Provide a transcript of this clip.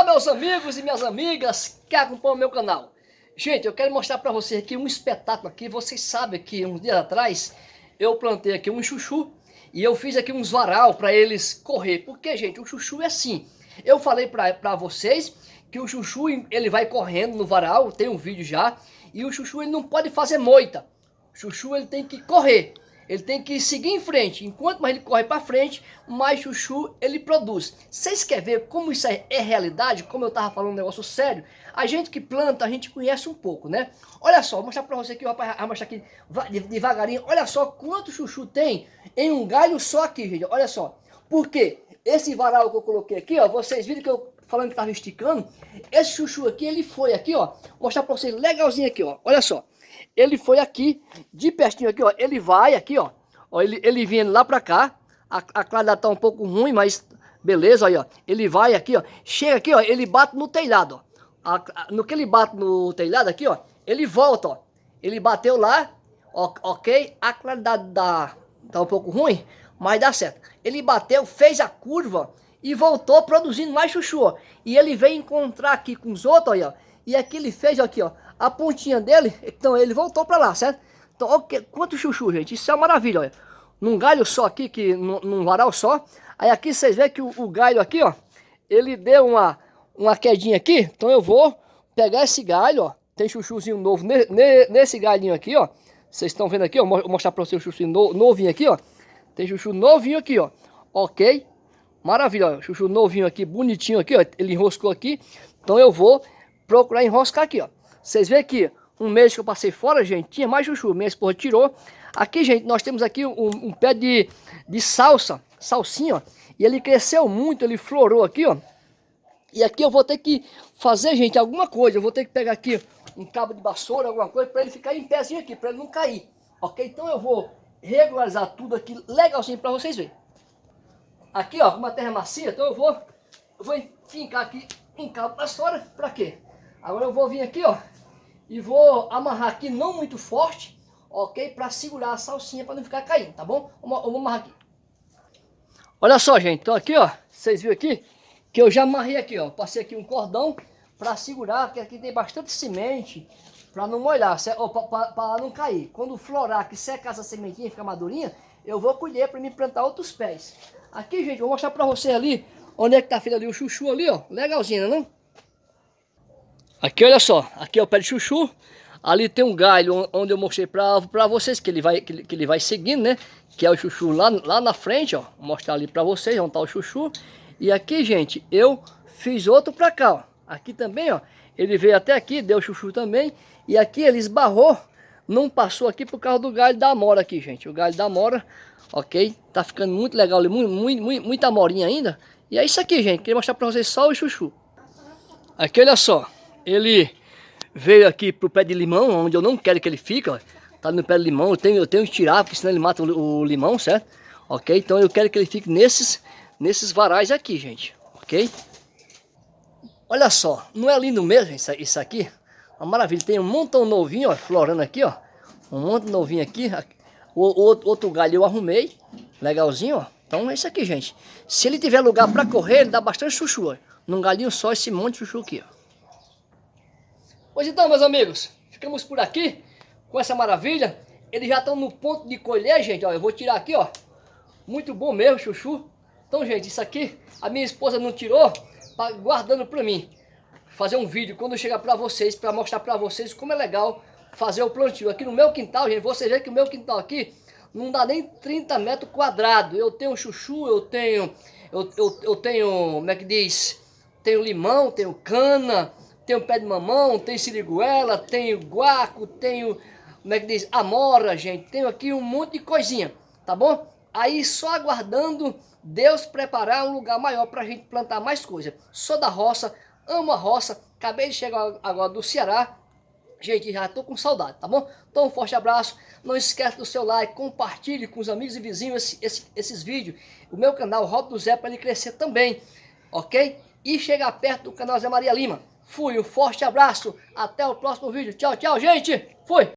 Olá meus amigos e minhas amigas que acompanham o meu canal. Gente, eu quero mostrar para vocês aqui um espetáculo aqui. Vocês sabem que uns dias atrás eu plantei aqui um chuchu e eu fiz aqui uns varal para eles correr. Porque, gente, o chuchu é assim. Eu falei para vocês que o chuchu ele vai correndo no varal, tem um vídeo já. E o chuchu ele não pode fazer moita. O chuchu ele tem que correr. Ele tem que seguir em frente. Enquanto mais ele corre para frente, mais chuchu ele produz. Vocês querem ver como isso é, é realidade? Como eu estava falando um negócio sério? A gente que planta, a gente conhece um pouco, né? Olha só, vou mostrar para você aqui, rapaz, vou mostrar aqui devagarinho. Olha só quanto chuchu tem em um galho só aqui, gente. Olha só. Por quê? Esse varal que eu coloquei aqui, ó, vocês viram que eu falando que estava esticando, esse chuchu aqui, ele foi aqui, ó, mostrar para vocês legalzinho aqui, ó. Olha só ele foi aqui, de pertinho aqui, ó, ele vai aqui, ó, ó ele, ele vindo lá pra cá, a, a claridade tá um pouco ruim, mas beleza, aí, ó, ele vai aqui, ó, chega aqui, ó, ele bate no telhado, ó, a, a, no que ele bate no telhado aqui, ó, ele volta, ó, ele bateu lá, ó, ok, a claridade dá, tá um pouco ruim, mas dá certo, ele bateu, fez a curva e voltou produzindo mais chuchu, ó, e ele veio encontrar aqui com os outros, ó, e aqui ele fez aqui, ó, a pontinha dele, então ele voltou para lá, certo? Então, olha quanto chuchu, gente. Isso é uma maravilha, olha. Num galho só aqui, que, num, num varal só. Aí aqui vocês veem que o, o, galho aqui, ó, ele deu uma, uma quedinha aqui. Então eu vou pegar esse galho, ó. Tem chuchuzinho novo ne, ne, nesse galhinho aqui, ó. Vocês estão vendo aqui, ó. Vou mostrar para vocês o chuchu no, novinho aqui, ó. Tem chuchu novinho aqui, ó. Ok? Maravilha, ó. Chuchu novinho aqui, bonitinho aqui, ó. Ele enroscou aqui. Então eu vou procurar enroscar aqui, ó. Vocês veem aqui, um mês que eu passei fora, gente, tinha mais chuchu. Minha esposa tirou. Aqui, gente, nós temos aqui um, um pé de, de salsa, salsinha, ó. E ele cresceu muito, ele florou aqui, ó. E aqui eu vou ter que fazer, gente, alguma coisa. Eu vou ter que pegar aqui um cabo de vassoura, alguma coisa, para ele ficar em pézinho aqui, para ele não cair. Ok? Então eu vou regularizar tudo aqui legalzinho para vocês verem. Aqui, ó, uma terra macia, então eu vou, eu vou fincar aqui um cabo de vassoura, para quê? Agora eu vou vir aqui, ó, e vou amarrar aqui não muito forte, ok? Para segurar a salsinha para não ficar caindo, tá bom? Eu vou amarrar aqui. Olha só, gente, então aqui, ó, vocês viram aqui que eu já amarrei aqui, ó, passei aqui um cordão para segurar, que aqui tem bastante semente para não molhar, para não cair. Quando florar, que secar essa sementinha ficar madurinha, eu vou colher para me plantar outros pés. Aqui, gente, vou mostrar para você ali, onde é que tá feito ali o chuchu ali, ó, legalzinho, não? Aqui, olha só, aqui é o pé de chuchu. Ali tem um galho onde eu mostrei para vocês que ele, vai, que ele, que, ele, vai seguindo, né? Que é o chuchu lá, lá na frente, ó. Vou mostrar ali para vocês onde tá o chuchu. E aqui, gente, eu fiz outro para cá, ó. Aqui também, ó. Ele veio até aqui, deu chuchu também. E aqui ele esbarrou, não passou aqui por causa do galho da amora aqui, gente. O galho da amora, ok? Tá ficando muito legal ali, muito, muito, muita amorinha ainda. E é isso aqui, gente. Queria mostrar para vocês só o chuchu. Aqui, olha só ele veio aqui pro pé de limão, onde eu não quero que ele fique, ó. Tá no pé de limão, eu tenho, eu tenho que tirar, porque senão ele mata o, o limão, certo? Ok? Então eu quero que ele fique nesses, nesses varais aqui, gente. Ok? Olha só, não é lindo mesmo isso, isso aqui? Uma maravilha, tem um montão novinho, ó, florando aqui, ó. Um monte novinho aqui. O, o, outro galho eu arrumei, legalzinho, ó. Então é isso aqui, gente. Se ele tiver lugar para correr, ele dá bastante chuchu, ó. Num galinho só, esse monte de chuchu aqui, ó. Pois então, meus amigos, ficamos por aqui com essa maravilha. Eles já estão no ponto de colher, gente, ó. Eu vou tirar aqui, ó. Muito bom mesmo, chuchu. Então, gente, isso aqui a minha esposa não tirou, tá guardando para mim. Fazer um vídeo quando chegar para vocês, para mostrar para vocês como é legal fazer o plantio. Aqui no meu quintal, gente, vocês veem que o meu quintal aqui não dá nem 30 metros quadrados. Eu tenho chuchu, eu tenho, eu, eu, eu tenho, como é que diz? Tenho limão, tenho cana, tenho pé de mamão, tem siriguela, tenho guaco, tenho, como é que diz, amora, gente. Tenho aqui um monte de coisinha, tá bom? Aí só aguardando Deus preparar um lugar maior para a gente plantar mais coisa. Sou da roça, amo a roça, acabei de chegar agora do Ceará. Gente, já estou com saudade, tá bom? Então um forte abraço, não esquece do seu like, compartilhe com os amigos e vizinhos esse, esse, esses vídeos. O meu canal, Rob do Zé, para ele crescer também, ok? E chegar perto do canal Zé Maria Lima. Fui, um forte abraço, até o próximo vídeo. Tchau, tchau, gente. Fui.